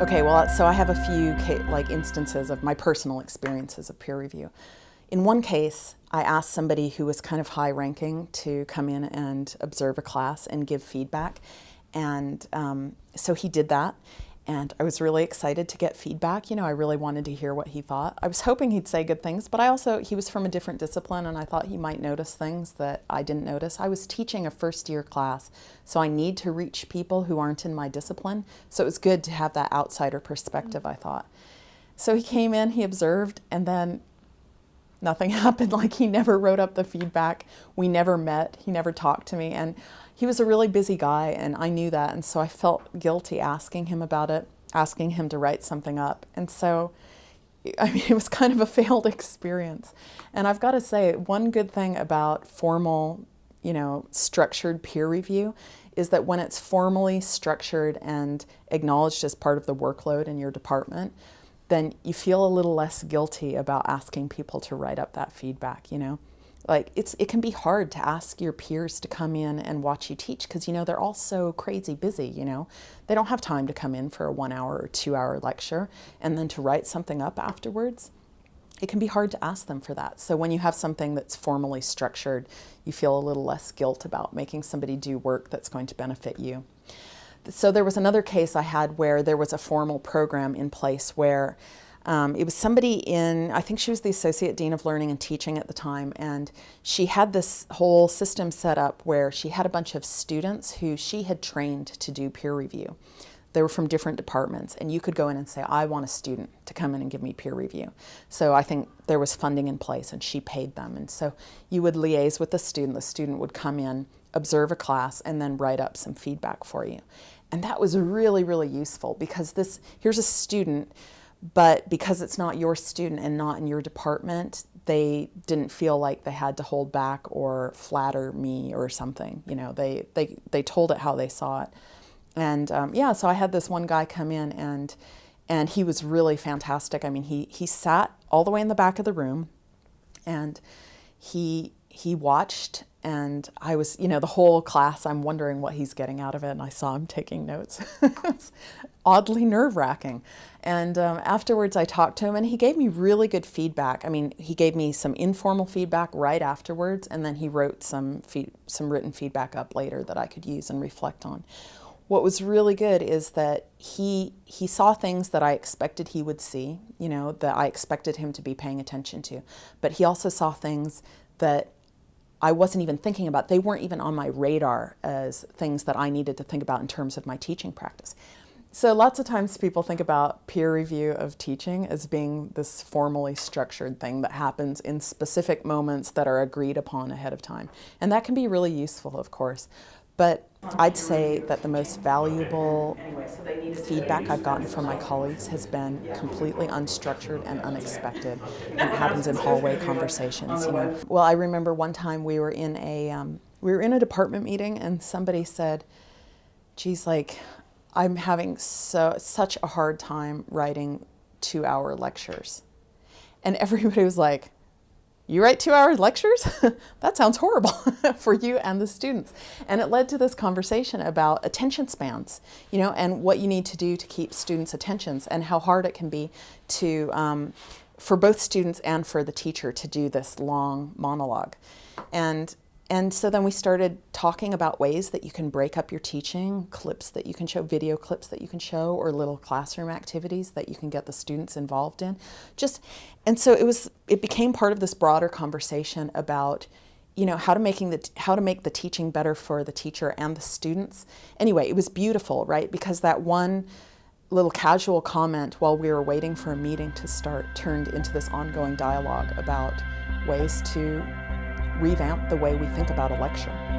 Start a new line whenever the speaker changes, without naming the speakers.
Okay, well, so I have a few like instances of my personal experiences of peer review. In one case, I asked somebody who was kind of high ranking to come in and observe a class and give feedback. And um, so he did that and I was really excited to get feedback. You know, I really wanted to hear what he thought. I was hoping he'd say good things, but I also, he was from a different discipline and I thought he might notice things that I didn't notice. I was teaching a first year class, so I need to reach people who aren't in my discipline. So it was good to have that outsider perspective, I thought. So he came in, he observed, and then nothing happened. Like he never wrote up the feedback. We never met. He never talked to me. And he was a really busy guy and I knew that and so I felt guilty asking him about it, asking him to write something up. And so I mean, it was kind of a failed experience. And I've got to say, one good thing about formal, you know, structured peer review is that when it's formally structured and acknowledged as part of the workload in your department, then you feel a little less guilty about asking people to write up that feedback, you know? Like it's it can be hard to ask your peers to come in and watch you teach because you know they're all so crazy busy you know? They don't have time to come in for a one hour or two hour lecture and then to write something up afterwards. It can be hard to ask them for that. So when you have something that's formally structured you feel a little less guilt about making somebody do work that's going to benefit you. So there was another case I had where there was a formal program in place where um, it was somebody in, I think she was the Associate Dean of Learning and Teaching at the time, and she had this whole system set up where she had a bunch of students who she had trained to do peer review. They were from different departments, and you could go in and say, I want a student to come in and give me peer review. So I think there was funding in place, and she paid them. And so you would liaise with the student. The student would come in, observe a class, and then write up some feedback for you. And that was really, really useful because this, here's a student but because it's not your student and not in your department, they didn't feel like they had to hold back or flatter me or something. You know, they, they, they told it how they saw it. And um, yeah, so I had this one guy come in and, and he was really fantastic. I mean, he, he sat all the way in the back of the room and he, he watched and I was, you know, the whole class, I'm wondering what he's getting out of it, and I saw him taking notes. oddly nerve wracking. And um, afterwards, I talked to him, and he gave me really good feedback. I mean, he gave me some informal feedback right afterwards, and then he wrote some some written feedback up later that I could use and reflect on. What was really good is that he he saw things that I expected he would see, you know, that I expected him to be paying attention to, but he also saw things that I wasn't even thinking about. They weren't even on my radar as things that I needed to think about in terms of my teaching practice. So lots of times people think about peer review of teaching as being this formally structured thing that happens in specific moments that are agreed upon ahead of time. And that can be really useful, of course. But I'd say that the most valuable feedback I've gotten from my colleagues has been completely unstructured and unexpected. And it happens in hallway conversations, you know. Well, I remember one time we were in a, um, we were in a department meeting and somebody said, geez, like, I'm having so such a hard time writing two hour lectures. And everybody was like, you write two hour lectures? that sounds horrible for you and the students. And it led to this conversation about attention spans, you know, and what you need to do to keep students' attentions and how hard it can be to, um, for both students and for the teacher to do this long monologue. And and so then we started talking about ways that you can break up your teaching, clips that you can show, video clips that you can show, or little classroom activities that you can get the students involved in. Just, and so it was, it became part of this broader conversation about, you know, how to making the, how to make the teaching better for the teacher and the students. Anyway, it was beautiful, right? Because that one little casual comment while we were waiting for a meeting to start turned into this ongoing dialogue about ways to revamp the way we think about a lecture.